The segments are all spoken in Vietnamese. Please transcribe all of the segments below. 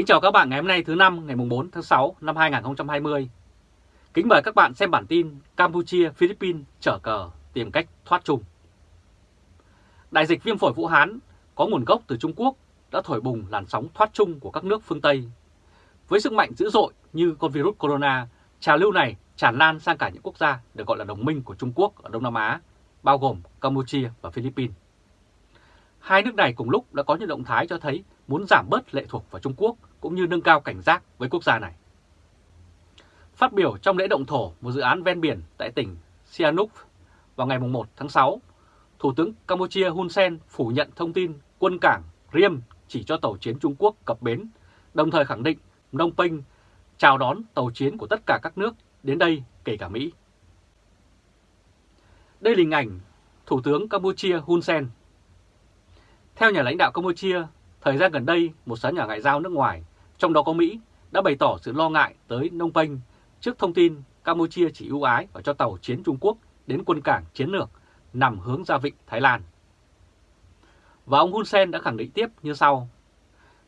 Kính chào các bạn ngày hôm nay thứ năm ngày 4 tháng 6 năm 2020. Kính mời các bạn xem bản tin Campuchia, Philippines trở cờ tìm cách thoát chung. Đại dịch viêm phổi Vũ Hán có nguồn gốc từ Trung Quốc đã thổi bùng làn sóng thoát chung của các nước phương Tây. Với sức mạnh dữ dội như con virus corona, trào lưu này tràn lan sang cả những quốc gia được gọi là đồng minh của Trung Quốc ở Đông Nam Á, bao gồm Campuchia và Philippines. Hai nước này cùng lúc đã có những động thái cho thấy muốn giảm bớt lệ thuộc vào Trung Quốc cũng như nâng cao cảnh giác với quốc gia này. Phát biểu trong lễ động thổ một dự án ven biển tại tỉnh Sihanouk vào ngày 1 tháng 6, Thủ tướng Campuchia Hun Sen phủ nhận thông tin quân cảng Riem chỉ cho tàu chiến Trung Quốc cập bến, đồng thời khẳng định Phnom Penh chào đón tàu chiến của tất cả các nước đến đây kể cả Mỹ. Đây là hình ảnh Thủ tướng Campuchia Hun Sen. Theo nhà lãnh đạo Campuchia, thời gian gần đây một số nhà ngoại giao nước ngoài, trong đó có Mỹ, đã bày tỏ sự lo ngại tới nông Penh trước thông tin Campuchia chỉ ưu ái và cho tàu chiến Trung Quốc đến quân cảng chiến lược nằm hướng ra vịnh Thái Lan. Và ông Hun Sen đã khẳng định tiếp như sau.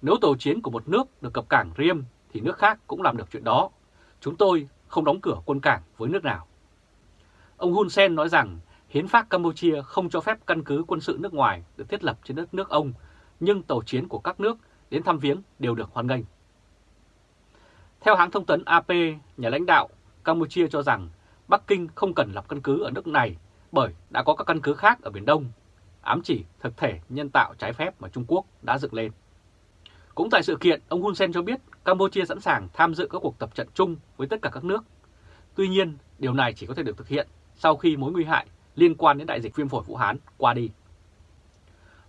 Nếu tàu chiến của một nước được cập cảng Riem thì nước khác cũng làm được chuyện đó. Chúng tôi không đóng cửa quân cảng với nước nào. Ông Hun Sen nói rằng hiến pháp Campuchia không cho phép căn cứ quân sự nước ngoài được thiết lập trên đất nước ông, nhưng tàu chiến của các nước đến thăm viếng đều được hoan nghênh. Theo hãng thông tấn AP, nhà lãnh đạo Campuchia cho rằng Bắc Kinh không cần lập căn cứ ở nước này bởi đã có các căn cứ khác ở Biển Đông, ám chỉ thực thể nhân tạo trái phép mà Trung Quốc đã dựng lên. Cũng tại sự kiện, ông Hun Sen cho biết Campuchia sẵn sàng tham dự các cuộc tập trận chung với tất cả các nước. Tuy nhiên, điều này chỉ có thể được thực hiện sau khi mối nguy hại liên quan đến đại dịch viêm phổi Vũ Hán qua đi.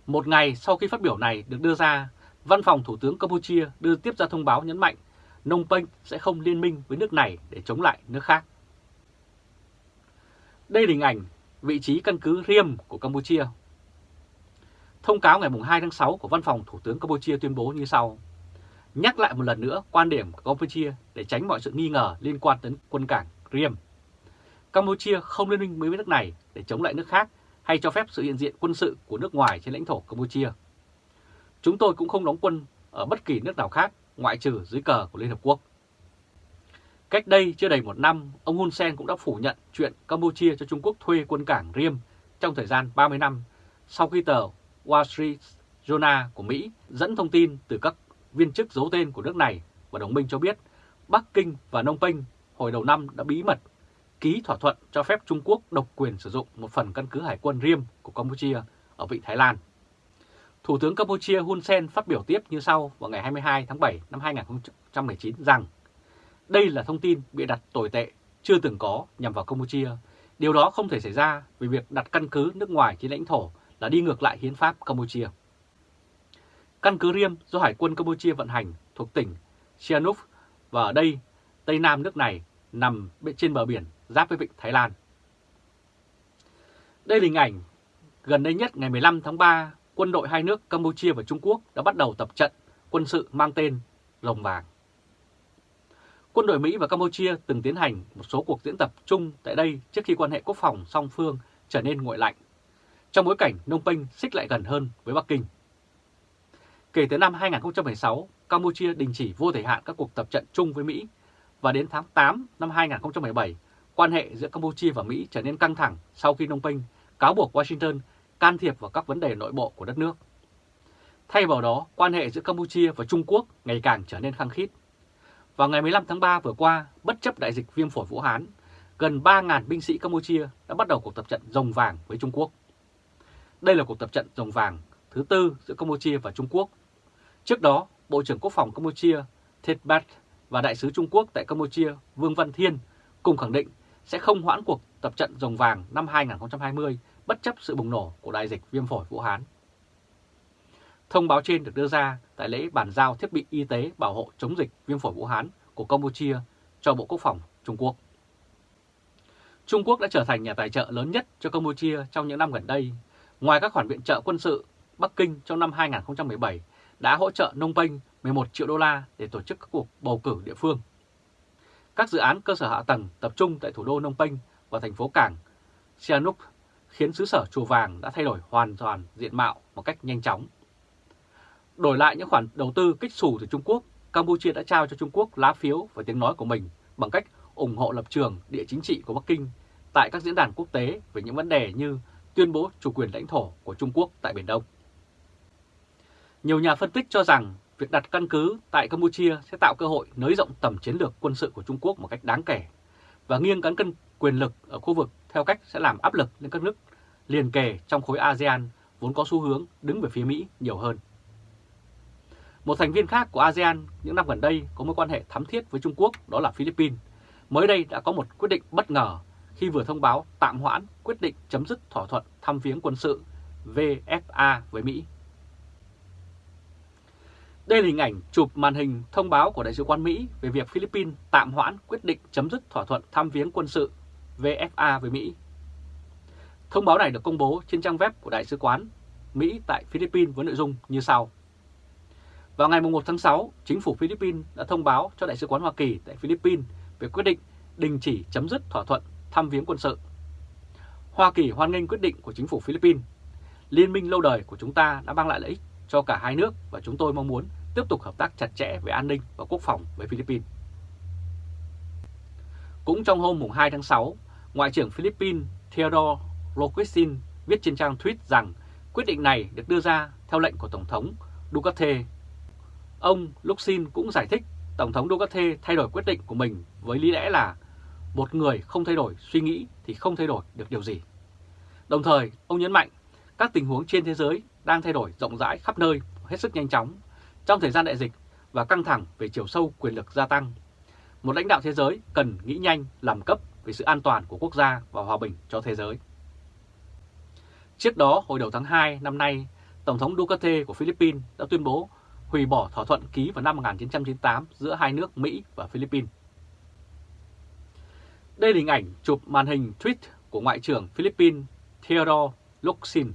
Một ngày sau khi phát biểu này được đưa ra, Văn phòng Thủ tướng Campuchia đưa tiếp ra thông báo nhấn mạnh Nông Penh sẽ không liên minh với nước này để chống lại nước khác. Đây là hình ảnh vị trí căn cứ Riem của Campuchia. Thông cáo ngày 2 tháng 6 của Văn phòng Thủ tướng Campuchia tuyên bố như sau. Nhắc lại một lần nữa quan điểm của Campuchia để tránh mọi sự nghi ngờ liên quan đến quân cảng Riem. Campuchia không liên minh với nước này để chống lại nước khác hay cho phép sự hiện diện quân sự của nước ngoài trên lãnh thổ Campuchia. Chúng tôi cũng không đóng quân ở bất kỳ nước nào khác ngoại trừ dưới cờ của Liên Hợp Quốc. Cách đây chưa đầy một năm, ông Hun Sen cũng đã phủ nhận chuyện Campuchia cho Trung Quốc thuê quân cảng Riem trong thời gian 30 năm sau khi tờ Wall Street Journal của Mỹ dẫn thông tin từ các viên chức giấu tên của nước này và đồng minh cho biết Bắc Kinh và Nông Penh hồi đầu năm đã bí mật ký thỏa thuận cho phép Trung Quốc độc quyền sử dụng một phần căn cứ hải quân Riem của Campuchia ở Vịnh Thái Lan. Thủ tướng Campuchia Hun Sen phát biểu tiếp như sau vào ngày 22 tháng 7 năm 2019 rằng đây là thông tin bị đặt tồi tệ, chưa từng có nhằm vào Campuchia. Điều đó không thể xảy ra vì việc đặt căn cứ nước ngoài trên lãnh thổ là đi ngược lại hiến pháp Campuchia. Căn cứ Riem do Hải quân Campuchia vận hành thuộc tỉnh Sihanouk và ở đây, Tây Nam nước này nằm trên bờ biển giáp với vịnh Thái Lan. Đây là hình ảnh gần đây nhất ngày 15 tháng 3, quân đội hai nước Campuchia và Trung Quốc đã bắt đầu tập trận quân sự mang tên Lồng Vàng. Quân đội Mỹ và Campuchia từng tiến hành một số cuộc diễn tập chung tại đây trước khi quan hệ quốc phòng song phương trở nên nguội lạnh, trong bối cảnh Nông Penh xích lại gần hơn với Bắc Kinh. Kể từ năm 2016, Campuchia đình chỉ vô thời hạn các cuộc tập trận chung với Mỹ và đến tháng 8 năm 2017, quan hệ giữa Campuchia và Mỹ trở nên căng thẳng sau khi Nông Penh cáo buộc Washington can thiệp vào các vấn đề nội bộ của đất nước. Thay vào đó, quan hệ giữa Campuchia và Trung Quốc ngày càng trở nên khăng khít. Vào ngày 15 tháng 3 vừa qua, bất chấp đại dịch viêm phổi Vũ Hán, gần 3.000 binh sĩ Campuchia đã bắt đầu cuộc tập trận rồng vàng với Trung Quốc. Đây là cuộc tập trận rồng vàng thứ tư giữa Campuchia và Trung Quốc. Trước đó, Bộ trưởng Quốc phòng Campuchia Thet Bat và Đại sứ Trung Quốc tại Campuchia Vương Văn Thiên cùng khẳng định sẽ không hoãn cuộc tập trận rồng vàng năm 2020 bất chấp sự bùng nổ của đại dịch viêm phổi Vũ Hán. Thông báo trên được đưa ra tại lễ bàn giao thiết bị y tế bảo hộ chống dịch viêm phổi Vũ Hán của Campuchia cho Bộ Quốc phòng Trung Quốc. Trung Quốc đã trở thành nhà tài trợ lớn nhất cho Campuchia trong những năm gần đây. Ngoài các khoản viện trợ quân sự, Bắc Kinh trong năm 2017 đã hỗ trợ Nông Penh 11 triệu đô la để tổ chức các cuộc bầu cử địa phương. Các dự án cơ sở hạ tầng tập trung tại thủ đô Nông Penh và thành phố cảng Sihanouk khiến xứ sở Chùa Vàng đã thay đổi hoàn toàn diện mạo một cách nhanh chóng. Đổi lại những khoản đầu tư kích xù từ Trung Quốc, Campuchia đã trao cho Trung Quốc lá phiếu và tiếng nói của mình bằng cách ủng hộ lập trường địa chính trị của Bắc Kinh tại các diễn đàn quốc tế về những vấn đề như tuyên bố chủ quyền lãnh thổ của Trung Quốc tại Biển Đông. Nhiều nhà phân tích cho rằng việc đặt căn cứ tại Campuchia sẽ tạo cơ hội nới rộng tầm chiến lược quân sự của Trung Quốc một cách đáng kể và nghiêng cán cân quyền lực ở khu vực theo cách sẽ làm áp lực lên các nước liền kề trong khối ASEAN vốn có xu hướng đứng về phía Mỹ nhiều hơn. Một thành viên khác của ASEAN những năm gần đây có mối quan hệ thắm thiết với Trung Quốc, đó là Philippines. Mới đây đã có một quyết định bất ngờ khi vừa thông báo tạm hoãn quyết định chấm dứt thỏa thuận thăm viếng quân sự VFA với Mỹ. Đây là hình ảnh chụp màn hình thông báo của Đại sứ quán Mỹ về việc Philippines tạm hoãn quyết định chấm dứt thỏa thuận thăm viếng quân sự VFA với Mỹ. Thông báo này được công bố trên trang web của Đại sứ quán Mỹ tại Philippines với nội dung như sau. Vào ngày 1 tháng 6, chính phủ Philippines đã thông báo cho Đại sứ quán Hoa Kỳ tại Philippines về quyết định đình chỉ chấm dứt thỏa thuận thăm viếng quân sự. Hoa Kỳ hoan nghênh quyết định của chính phủ Philippines. Liên minh lâu đời của chúng ta đã mang lại lợi ích cho cả hai nước và chúng tôi mong muốn tiếp tục hợp tác chặt chẽ về an ninh và quốc phòng với Philippines. Cũng trong hôm 2 tháng 6, Ngoại trưởng Philippines Theodore Locsin viết trên trang tweet rằng quyết định này được đưa ra theo lệnh của Tổng thống Duterte. Ông Luxin cũng giải thích Tổng thống Duterte thay đổi quyết định của mình với lý lẽ là một người không thay đổi suy nghĩ thì không thay đổi được điều gì. Đồng thời, ông nhấn mạnh các tình huống trên thế giới đang thay đổi rộng rãi khắp nơi, hết sức nhanh chóng. Trong thời gian đại dịch và căng thẳng về chiều sâu quyền lực gia tăng, một lãnh đạo thế giới cần nghĩ nhanh, làm cấp về sự an toàn của quốc gia và hòa bình cho thế giới. Trước đó, hồi đầu tháng 2 năm nay, Tổng thống Duterte của Philippines đã tuyên bố hủy bỏ thỏa thuận ký vào năm 1998 giữa hai nước Mỹ và Philippines. Đây là hình ảnh chụp màn hình tweet của Ngoại trưởng Philippines Theodore Locsin.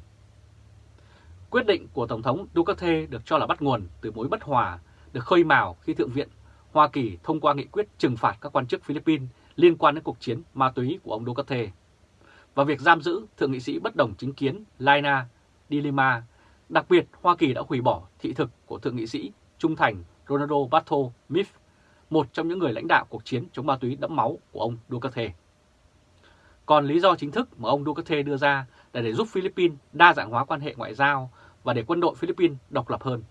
Quyết định của Tổng thống Duterte được cho là bắt nguồn từ mối bất hòa được khơi mào khi Thượng viện Hoa Kỳ thông qua nghị quyết trừng phạt các quan chức Philippines liên quan đến cuộc chiến ma túy của ông Duterte và việc giam giữ Thượng nghị sĩ bất đồng chính kiến Laina Dilima. Đặc biệt, Hoa Kỳ đã hủy bỏ thị thực của Thượng nghị sĩ trung thành Ronaldo Bato Mif, một trong những người lãnh đạo cuộc chiến chống ma túy đẫm máu của ông Duterte. Còn lý do chính thức mà ông Duterte đưa ra là để giúp Philippines đa dạng hóa quan hệ ngoại giao và để quân đội Philippines độc lập hơn.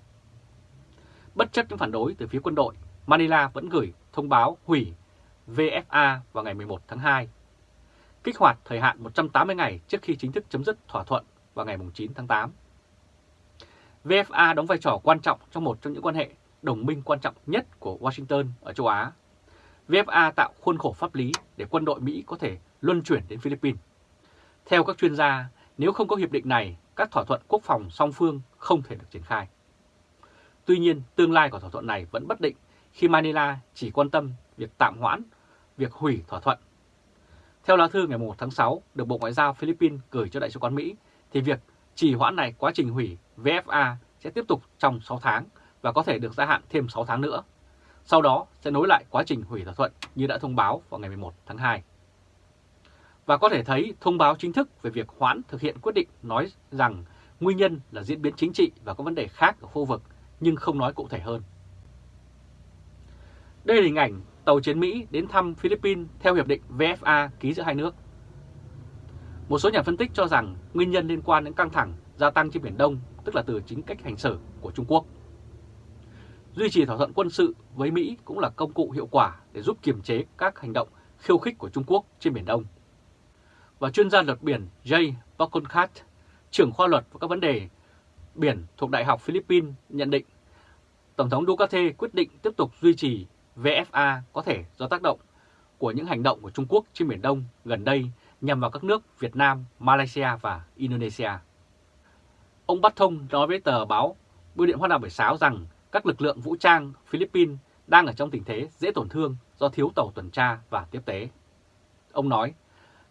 Bất chấp những phản đối từ phía quân đội, Manila vẫn gửi thông báo hủy VFA vào ngày 11 tháng 2, kích hoạt thời hạn 180 ngày trước khi chính thức chấm dứt thỏa thuận vào ngày 9 tháng 8. VFA đóng vai trò quan trọng trong một trong những quan hệ đồng minh quan trọng nhất của Washington ở châu Á. VFA tạo khuôn khổ pháp lý để quân đội Mỹ có thể luân chuyển đến Philippines. Theo các chuyên gia, nếu không có hiệp định này, các thỏa thuận quốc phòng song phương không thể được triển khai. Tuy nhiên, tương lai của thỏa thuận này vẫn bất định khi Manila chỉ quan tâm việc tạm hoãn, việc hủy thỏa thuận. Theo lá thư ngày 1 tháng 6 được Bộ Ngoại giao Philippines gửi cho Đại sứ quán Mỹ, thì việc chỉ hoãn này quá trình hủy VFA sẽ tiếp tục trong 6 tháng và có thể được gia hạn thêm 6 tháng nữa. Sau đó sẽ nối lại quá trình hủy thỏa thuận như đã thông báo vào ngày 11 tháng 2. Và có thể thấy thông báo chính thức về việc hoãn thực hiện quyết định nói rằng nguyên nhân là diễn biến chính trị và có vấn đề khác ở khu vực nhưng không nói cụ thể hơn. Đây là hình ảnh tàu chiến Mỹ đến thăm Philippines theo hiệp định VFA ký giữa hai nước. Một số nhà phân tích cho rằng nguyên nhân liên quan đến căng thẳng gia tăng trên Biển Đông, tức là từ chính cách hành xử của Trung Quốc. Duy trì thỏa thuận quân sự với Mỹ cũng là công cụ hiệu quả để giúp kiềm chế các hành động khiêu khích của Trung Quốc trên Biển Đông. Và chuyên gia luật biển Jay Baconcat, trưởng khoa luật và các vấn đề biển thuộc Đại học Philippines nhận định Tổng thống Duterte quyết định tiếp tục duy trì VFA có thể do tác động của những hành động của Trung Quốc trên Biển Đông gần đây nhằm vào các nước Việt Nam, Malaysia và Indonesia. Ông Bắt Thông nói với tờ báo Bưu điện Hoa Nam buổi sáng rằng các lực lượng vũ trang Philippines đang ở trong tình thế dễ tổn thương do thiếu tàu tuần tra và tiếp tế. Ông nói,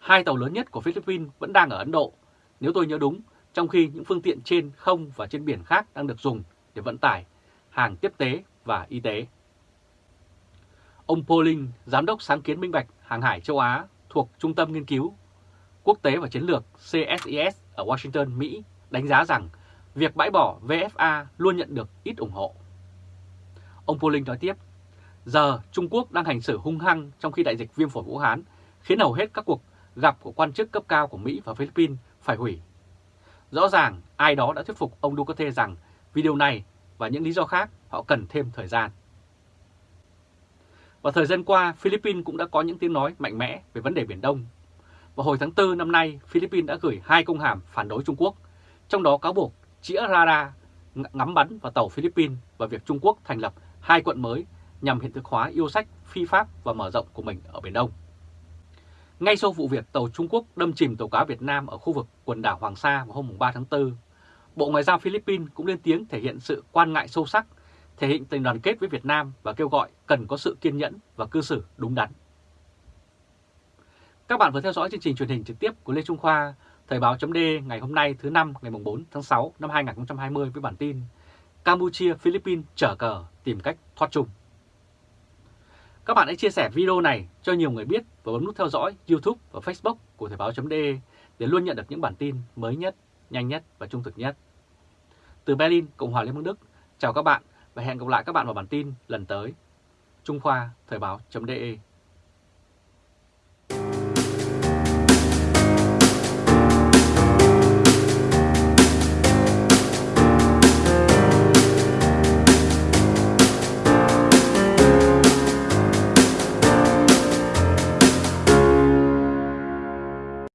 hai tàu lớn nhất của Philippines vẫn đang ở Ấn Độ, nếu tôi nhớ đúng, trong khi những phương tiện trên không và trên biển khác đang được dùng để vận tải hàng tiếp tế và y tế. Ông Pauling, Giám đốc sáng kiến minh bạch hàng hải châu Á thuộc Trung tâm Nghiên cứu Quốc tế và Chiến lược CSIS ở Washington, Mỹ đánh giá rằng việc bãi bỏ VFA luôn nhận được ít ủng hộ. Ông Pauling nói tiếp, giờ Trung Quốc đang hành xử hung hăng trong khi đại dịch viêm phổi Vũ Hán khiến hầu hết các cuộc gặp của quan chức cấp cao của Mỹ và Philippines phải hủy. Rõ ràng ai đó đã thuyết phục ông Duterte rằng vì điều này và những lý do khác họ cần thêm thời gian. Và thời gian qua, Philippines cũng đã có những tiếng nói mạnh mẽ về vấn đề Biển Đông. Vào hồi tháng 4 năm nay, Philippines đã gửi hai công hàm phản đối Trung Quốc, trong đó cáo buộc chĩa radar ngắm bắn vào tàu Philippines và việc Trung Quốc thành lập hai quận mới nhằm hiện thực hóa yêu sách phi pháp và mở rộng của mình ở Biển Đông. Ngay sau vụ việc tàu Trung Quốc đâm chìm tàu cá Việt Nam ở khu vực quần đảo Hoàng Sa vào hôm 3 tháng 4, Bộ Ngoại giao Philippines cũng lên tiếng thể hiện sự quan ngại sâu sắc, thể hiện tình đoàn kết với Việt Nam và kêu gọi cần có sự kiên nhẫn và cư xử đúng đắn. Các bạn vừa theo dõi chương trình truyền hình trực tiếp của Lê Trung Khoa, Thời báo chấm ngày hôm nay thứ năm ngày 4 tháng 6 năm 2020 với bản tin Campuchia, Philippines trở cờ tìm cách thoát chung. Các bạn hãy chia sẻ video này cho nhiều người biết và bấm nút theo dõi YouTube và Facebook của Thời báo.de để luôn nhận được những bản tin mới nhất, nhanh nhất và trung thực nhất. Từ Berlin, Cộng hòa Liên bang Đức, chào các bạn và hẹn gặp lại các bạn vào bản tin lần tới. Trung Khoa Thời báo.de